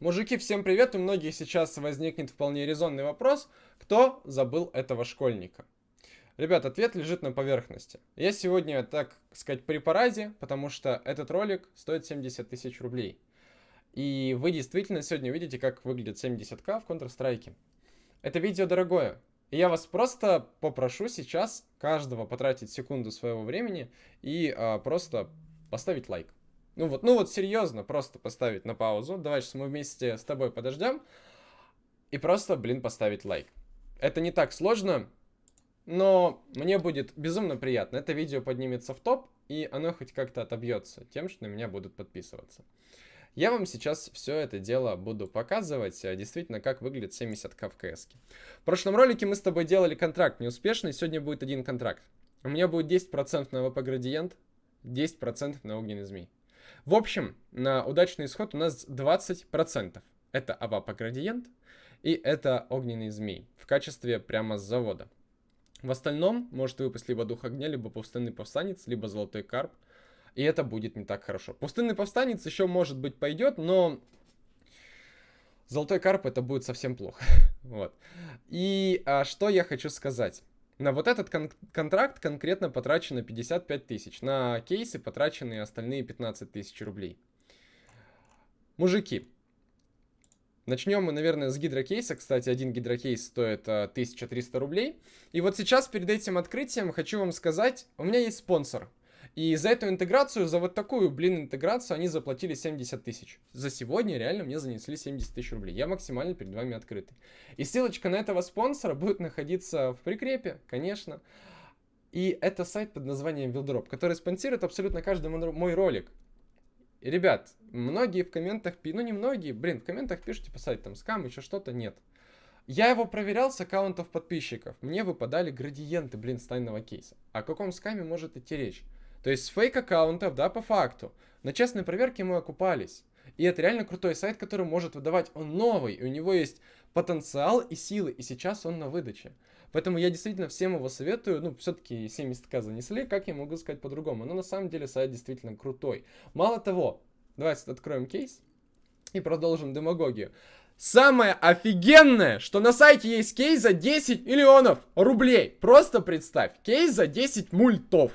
Мужики, всем привет! У многих сейчас возникнет вполне резонный вопрос, кто забыл этого школьника? Ребят, ответ лежит на поверхности. Я сегодня, так сказать, при параде, потому что этот ролик стоит 70 тысяч рублей. И вы действительно сегодня видите, как выглядит 70к в Counter-Strike. Это видео дорогое. И я вас просто попрошу сейчас каждого потратить секунду своего времени и а, просто поставить лайк. Ну вот, ну вот серьезно, просто поставить на паузу. Давай сейчас мы вместе с тобой подождем. И просто, блин, поставить лайк. Это не так сложно, но мне будет безумно приятно. Это видео поднимется в топ, и оно хоть как-то отобьется тем, что на меня будут подписываться. Я вам сейчас все это дело буду показывать, а, действительно, как выглядит 70к в КС. В прошлом ролике мы с тобой делали контракт неуспешный, сегодня будет один контракт. У меня будет 10% на ВП градиент, 10% на огненный змей. В общем, на удачный исход у нас 20%. Это авапа градиент и это огненный змей в качестве прямо с завода. В остальном может выпасть либо дух огня, либо пустынный повстанец, либо золотой карп. И это будет не так хорошо. Пустынный повстанец еще может быть пойдет, но золотой карп это будет совсем плохо. вот. И а, что я хочу сказать. На вот этот кон контракт конкретно потрачено 55 тысяч. На кейсы потрачены остальные 15 тысяч рублей. Мужики, Начнем мы, наверное, с гидрокейса. Кстати, один гидрокейс стоит а, 1300 рублей. И вот сейчас, перед этим открытием, хочу вам сказать, у меня есть спонсор. И за эту интеграцию, за вот такую, блин, интеграцию, они заплатили 70 тысяч. За сегодня реально мне занесли 70 тысяч рублей. Я максимально перед вами открытый. И ссылочка на этого спонсора будет находиться в прикрепе, конечно. И это сайт под названием Wildrop, который спонсирует абсолютно каждый мой ролик. И, ребят, многие в комментах, ну не многие, блин, в комментах пишут, типа, сайт там скам, еще что-то, нет. Я его проверял с аккаунтов подписчиков. Мне выпадали градиенты, блин, с тайного кейса. О каком скаме может идти речь? То есть с фейк-аккаунтов, да, по факту. На честной проверке мы окупались. И это реально крутой сайт, который может выдавать. Он новый, и у него есть потенциал и силы, и сейчас он на выдаче. Поэтому я действительно всем его советую. Ну, все-таки 70к занесли, как я могу сказать по-другому. Но на самом деле сайт действительно крутой. Мало того, давайте откроем кейс и продолжим демагогию. Самое офигенное, что на сайте есть кейс за 10 миллионов рублей. Просто представь, кейс за 10 мультов.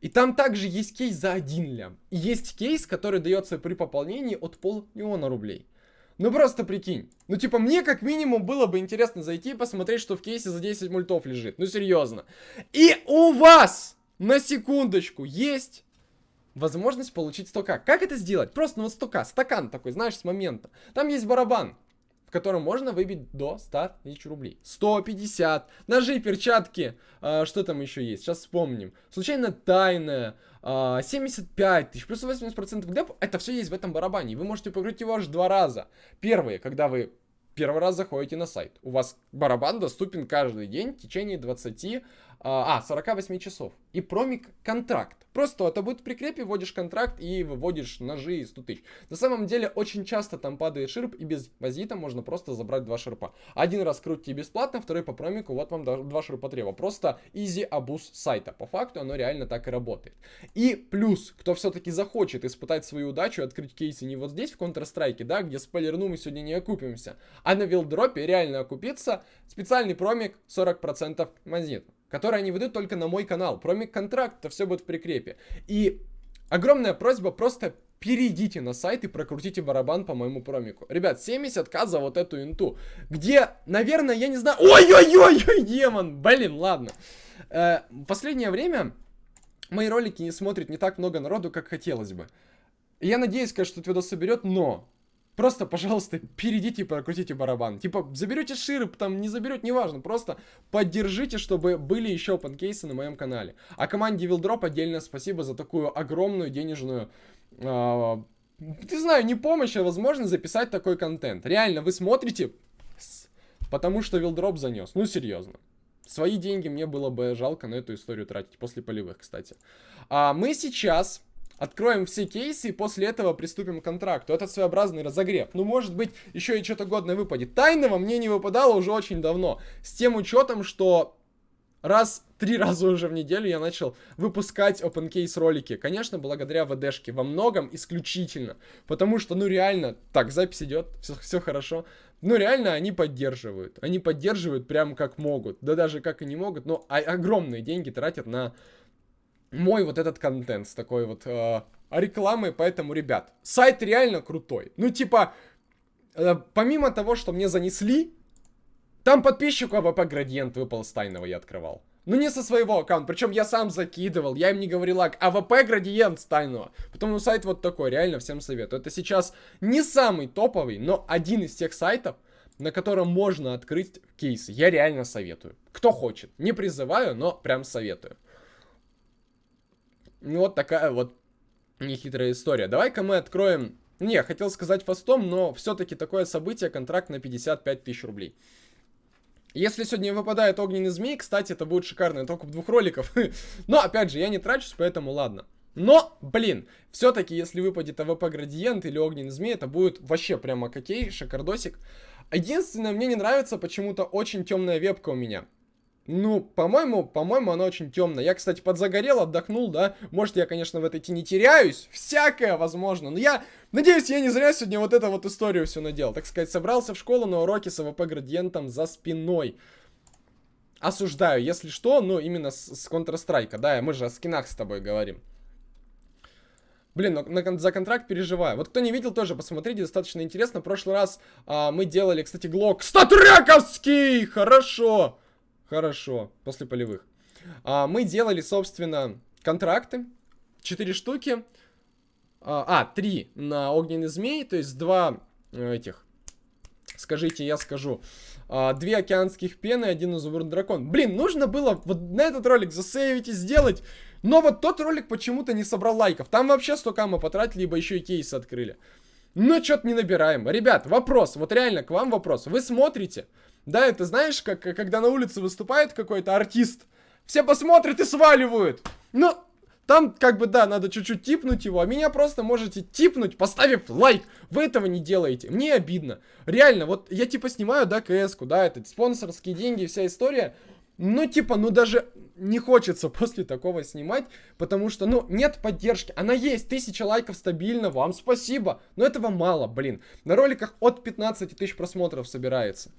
И там также есть кейс за 1 лям. И есть кейс, который дается при пополнении от полмиллиона рублей. Ну просто прикинь. Ну типа мне как минимум было бы интересно зайти и посмотреть, что в кейсе за 10 мультов лежит. Ну серьезно. И у вас, на секундочку, есть возможность получить 100к. Как это сделать? Просто ну вот 100к, стакан такой, знаешь, с момента. Там есть барабан в котором можно выбить до 100 тысяч рублей. 150, ножи, перчатки, э, что там еще есть, сейчас вспомним. Случайно тайная, э, 75 тысяч, плюс 80% деп, это все есть в этом барабане. Вы можете покрыть его аж два раза. Первые, когда вы первый раз заходите на сайт. У вас барабан доступен каждый день в течение 20 а, 48 а, часов. И промик контракт. Просто это будет в прикрепе, вводишь контракт и выводишь ножи и 100 тысяч. На самом деле, очень часто там падает ширп, и без базита можно просто забрать два ширпа. Один раз крутите бесплатно, второй по промику, вот вам два ширпа трева. Просто изи абуз сайта. По факту оно реально так и работает. И плюс, кто все-таки захочет испытать свою удачу, открыть кейсы не вот здесь, в Counter-Strike, да, где спойлерну мы сегодня не окупимся, а на вилдропе реально окупиться, специальный промик 40% монет которые они ведут только на мой канал. Промик контракт, это все будет в прикрепе. И огромная просьба просто перейдите на сайт и прокрутите барабан по моему промику. Ребят, 70к за вот эту инту. Где, наверное, я не знаю... Ой-ой-ой, демон! Блин, ладно. Э, последнее время мои ролики не смотрит не так много народу, как хотелось бы. я надеюсь, конечно, что этот видос соберет, но Просто, пожалуйста, перейдите и прокрутите барабан. Типа, заберете широп, там, не заберете, неважно. Просто поддержите, чтобы были еще панкейсы на моем канале. А команде Вилдроп отдельно спасибо за такую огромную денежную... Э, не знаю, не помощь, а возможность записать такой контент. Реально, вы смотрите, потому что Вилдроп занес. Ну, серьезно. Свои деньги мне было бы жалко на эту историю тратить, после полевых, кстати. А мы сейчас Откроем все кейсы и после этого приступим к контракту. Это своеобразный разогрев. Ну, может быть, еще и что-то годное выпадет. Тайного мне не выпадало уже очень давно. С тем учетом, что раз, три раза уже в неделю я начал выпускать OpenCase ролики. Конечно, благодаря ВДшке, во многом исключительно. Потому что, ну реально, так, запись идет, все, все хорошо. Ну реально они поддерживают. Они поддерживают прям как могут. Да даже как и не могут, но огромные деньги тратят на мой вот этот контент с такой вот э, рекламой. Поэтому, ребят, сайт реально крутой. Ну типа, э, помимо того, что мне занесли там подписчику АВП градиент выпал с тайного, я открывал. Ну не со своего аккаунта, причем я сам закидывал, я им не говорил, АВП градиент с тайного. Потом ну сайт вот такой, реально всем советую. Это сейчас не самый топовый, но один из тех сайтов, на котором можно открыть кейсы. Я реально советую. Кто хочет. Не призываю, но прям советую. Ну вот такая вот нехитрая история. Давай-ка мы откроем... Не, хотел сказать фастом, но все-таки такое событие, контракт на 55 тысяч рублей. Если сегодня выпадает огненный змей, кстати, это будет шикарный токуп двух роликов. Но, опять же, я не трачусь, поэтому ладно. Но, блин, все-таки, если выпадет АВП градиент или огненный змей, это будет вообще прямо окей, шикардосик. Единственное, мне не нравится почему-то очень темная вебка у меня. Ну, по-моему, по-моему, она очень темная. Я, кстати, подзагорел, отдохнул, да. Может, я, конечно, в этой тени теряюсь. Всякое возможно. Но я надеюсь, я не зря сегодня вот эту вот историю все надел. Так сказать, собрался в школу на уроке с АВП градиентом за спиной. Осуждаю, если что, ну, именно с, с Counter-Strike, да, мы же о скинах с тобой говорим. Блин, но на, за контракт переживаю. Вот кто не видел, тоже посмотрите, достаточно интересно. В прошлый раз а, мы делали, кстати, глок статрековский! Хорошо! Хорошо, после полевых. А, мы делали, собственно, контракты. Четыре штуки. А, а, три на огненный змей, то есть два э, этих. Скажите, я скажу. А, две океанских пены, один изумруд дракон. Блин, нужно было вот на этот ролик засейвить и сделать. Но вот тот ролик почему-то не собрал лайков. Там вообще столько мы потратили, либо еще и кейсы открыли. Но что-то не набираем. Ребят, вопрос, вот реально к вам вопрос. Вы смотрите, да, это знаешь, как когда на улице выступает какой-то артист, все посмотрят и сваливают. Ну, там, как бы, да, надо чуть-чуть типнуть его, а меня просто можете типнуть, поставив лайк. Вы этого не делаете. Мне обидно. Реально, вот я типа снимаю, да, КС-ку, да, это спонсорские деньги, вся история. Ну, типа, ну даже не хочется после такого снимать, потому что, ну, нет поддержки. Она есть, тысяча лайков стабильно, вам спасибо. Но этого мало, блин. На роликах от 15 тысяч просмотров собирается.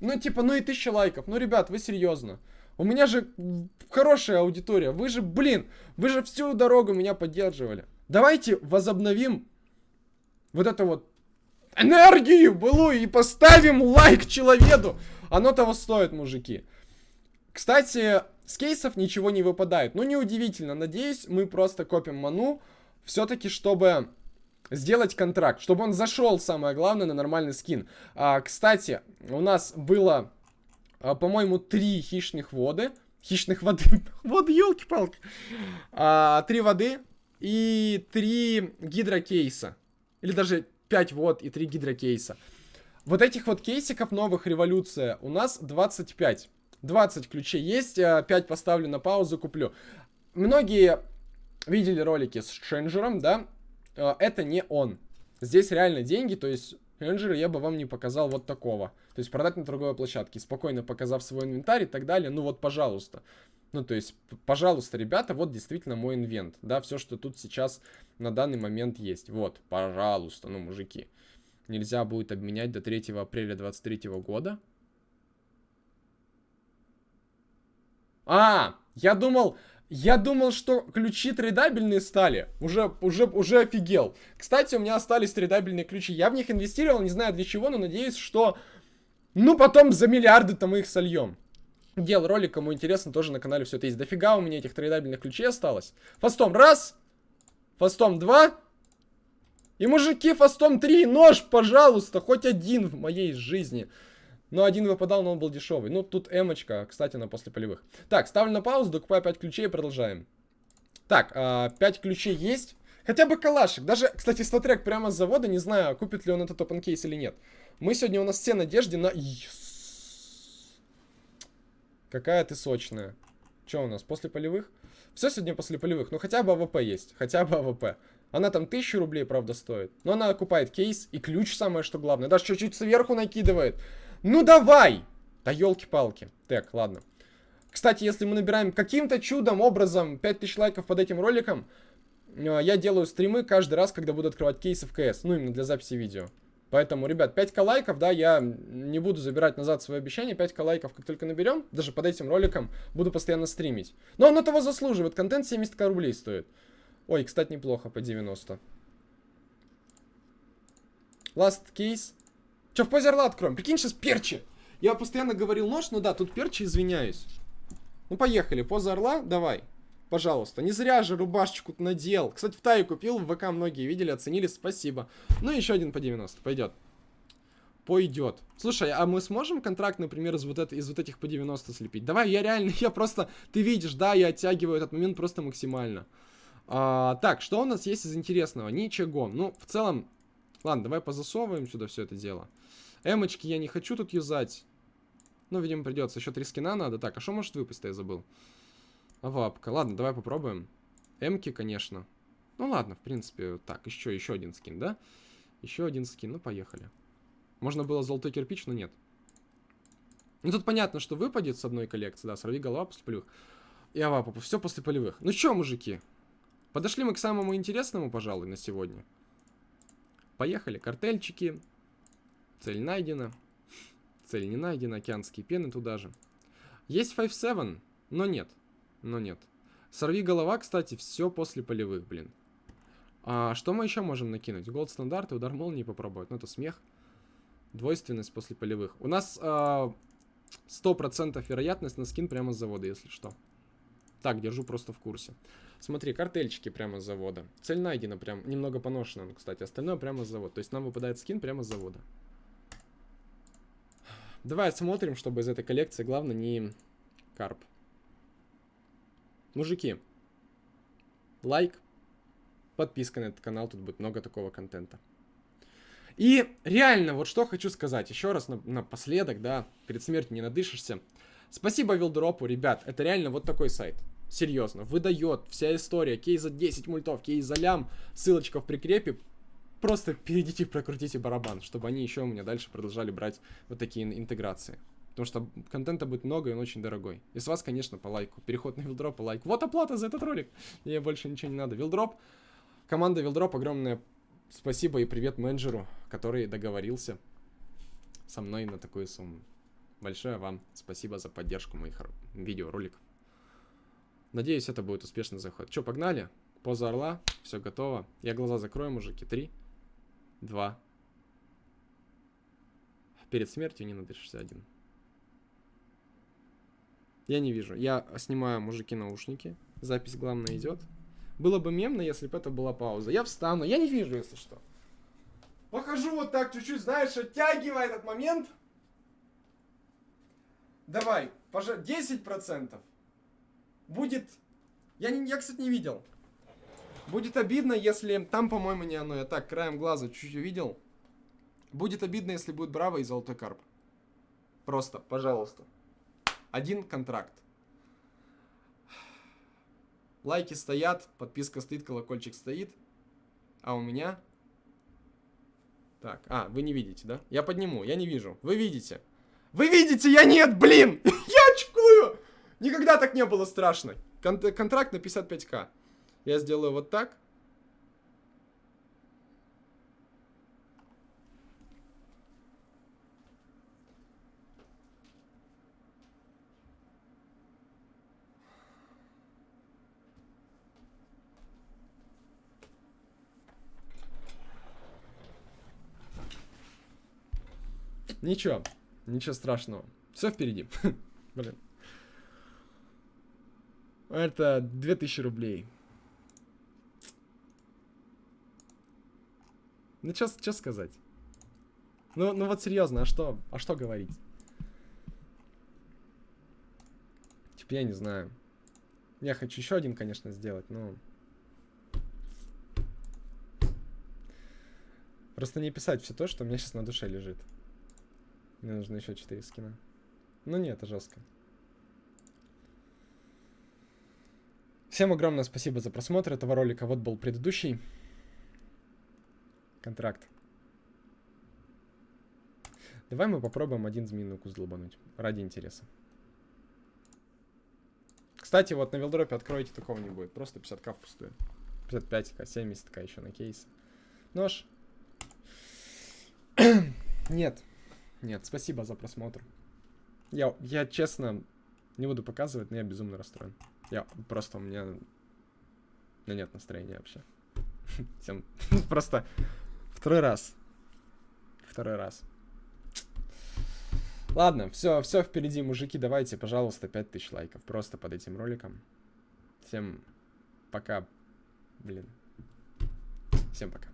Ну, типа, ну и тысяча лайков. Ну, ребят, вы серьезно. У меня же хорошая аудитория. Вы же, блин, вы же всю дорогу меня поддерживали. Давайте возобновим вот это вот энергию былую и поставим лайк человеку. Оно того стоит, мужики. Кстати, с кейсов ничего не выпадает. Ну, неудивительно. Надеюсь, мы просто копим ману. Все-таки, чтобы сделать контракт, чтобы он зашел, самое главное, на нормальный скин. А, кстати, у нас было, а, по-моему, три хищных воды. Хищных воды. вот, елки-палки. А, три воды и три гидрокейса. Или даже пять вод и три гидрокейса. Вот этих вот кейсиков новых революция у нас 25. 20 ключей есть, 5 а, поставлю на паузу, куплю. Многие видели ролики с Шенджером, да? Э, это не он. Здесь реально деньги, то есть Рейнджера я бы вам не показал вот такого. То есть продать на торговой площадке, спокойно показав свой инвентарь и так далее. Ну вот, пожалуйста. Ну, то есть, пожалуйста, ребята, вот действительно мой инвент. Да, все, что тут сейчас на данный момент есть. Вот, пожалуйста, ну, мужики. Нельзя будет обменять до 3 апреля 23 года. А, я думал, я думал, что ключи трейдабельные стали. Уже, уже, уже офигел. Кстати, у меня остались трейдабельные ключи. Я в них инвестировал, не знаю для чего, но надеюсь, что... Ну, потом за миллиарды-то мы их сольем. Делал ролик, кому интересно, тоже на канале все это есть. Дофига у меня этих трейдабельных ключей осталось. Фастом раз. Фастом два. И мужики, фастом три. Нож, пожалуйста, хоть один в моей жизни. Но один выпадал, но он был дешевый. Ну, тут эмочка, кстати, на после полевых. Так, ставлю на паузу, докупаю 5 ключей и продолжаем. Так, э, 5 ключей есть. Хотя бы калашик. Даже, кстати, статрек прямо с завода, не знаю, купит ли он этот open кейс или нет. Мы сегодня у нас все надежды на... Какая ты сочная. Что у нас, после полевых? Все сегодня после полевых. Ну, хотя бы АВП есть. Хотя бы АВП. Она там 1000 рублей, правда, стоит. Но она окупает кейс и ключ, самое что главное. Даже чуть-чуть сверху накидывает. Ну давай! Да елки-палки. Так, ладно. Кстати, если мы набираем каким-то чудом, образом 5000 лайков под этим роликом, э, я делаю стримы каждый раз, когда буду открывать кейсы в КС. Ну, именно для записи видео. Поэтому, ребят, 5к лайков, да, я не буду забирать назад свое обещание. 5к лайков, как только наберем, даже под этим роликом, буду постоянно стримить. Но он того заслуживает. Контент 70к рублей стоит. Ой, кстати, неплохо, по 90. Last case. Че, в позе орла откроем? Прикинь, сейчас перчи. Я постоянно говорил нож, но да, тут перчи, извиняюсь. Ну, поехали. Поза орла, давай. Пожалуйста. Не зря же рубашечку надел. Кстати, в Тае купил, в ВК многие видели, оценили, спасибо. Ну, еще один по 90, пойдет. Пойдет. Слушай, а мы сможем контракт, например, из вот, это, из вот этих по 90 слепить? Давай, я реально, я просто... Ты видишь, да, я оттягиваю этот момент просто максимально. А, так, что у нас есть из интересного? Ничего. Ну, в целом... Ладно, давай позасовываем сюда все это дело. Эмочки я не хочу тут юзать. Ну, видимо, придется. Еще три скина надо. Так, а что может выпасть-то, я забыл? Авапка. Ладно, давай попробуем. Эмки, конечно. Ну ладно, в принципе, так, еще, еще один скин, да? Еще один скин, ну поехали. Можно было золотой кирпич, но нет. Ну тут понятно, что выпадет с одной коллекции, да, сорви голова после полевых. И авапа, все после полевых. Ну что, мужики? Подошли мы к самому интересному, пожалуй, на сегодня. Поехали, картельчики. Цель найдена. Цель не найдена, океанские пены туда же. Есть 5-7, но нет но нет. Сорви голова, кстати, все после полевых, блин. А что мы еще можем накинуть? Голд стандарты, удар молнии попробовать. Ну, это смех. Двойственность после полевых. У нас а, 100% вероятность на скин прямо с завода, если что. Так, держу просто в курсе. Смотри, картельчики прямо с завода. Цель найдена прям, немного поношена, кстати. Остальное прямо с завода. То есть нам выпадает скин прямо с завода. Давай смотрим, чтобы из этой коллекции, главное, не карп. Мужики, лайк, подписка на этот канал, тут будет много такого контента. И реально, вот что хочу сказать, еще раз на, напоследок, да, перед смертью не надышишься. Спасибо Вилдропу, ребят, это реально вот такой сайт. Серьезно, выдает вся история, кейс за 10 мультов, кейс за лям, ссылочка в прикрепе. Просто перейдите, прокрутите барабан, чтобы они еще у меня дальше продолжали брать вот такие интеграции. Потому что контента будет много, и он очень дорогой. И с вас, конечно, по лайку. Переход на вилдроп, лайк. Вот оплата за этот ролик. Мне больше ничего не надо. Вилдроп. Команда Вилдроп, огромное спасибо и привет менеджеру, который договорился со мной на такую сумму. Большое вам спасибо за поддержку моих видеороликов. Надеюсь, это будет успешный заход. Че, погнали? Поза орла, все готово. Я глаза закрою, мужики. Три, два. Перед смертью не надышишься один. Я не вижу. Я снимаю, мужики, наушники. Запись, главное, идет. Было бы мемно, если бы это была пауза. Я встану. Я не вижу, если что. Похожу вот так чуть-чуть, знаешь, оттягивая этот момент. Давай, пожалуйста, 10%. Будет... Я, не, я, кстати, не видел. Будет обидно, если... Там, по-моему, не оно. Я так, краем глаза чуть-чуть увидел. Будет обидно, если будет Браво и Золотой Карп. Просто, пожалуйста. Один контракт. Лайки стоят, подписка стоит, колокольчик стоит. А у меня... Так, а, вы не видите, да? Я подниму, я не вижу. Вы видите. Вы видите, я нет, блин! Никогда так не было страшно. Кон контракт на 55к. Я сделаю вот так. Ничего, ничего страшного. Все впереди. Блин. Это 2000 рублей. Ну, что сказать? Ну, ну вот серьезно, а что, а что говорить? Типа, я не знаю. Я хочу еще один, конечно, сделать, но... Просто не писать все то, что у меня сейчас на душе лежит. Мне нужно еще 4 скина. Ну нет, это жестко. Всем огромное спасибо за просмотр этого ролика. Вот был предыдущий контракт. Давай мы попробуем один змеиный укус долбануть. Ради интереса. Кстати, вот на вилдропе откройте, такого не будет. Просто 50к впустую. 55к, 70к еще на кейс. Нож. Нет. Нет, спасибо за просмотр. Я, я честно не буду показывать, но я безумно расстроен. Я просто у меня... У нет настроения вообще. Всем просто второй раз. Второй раз. Ладно, все, все впереди, мужики. Давайте, пожалуйста, 5000 лайков просто под этим роликом. Всем пока. Блин. Всем пока.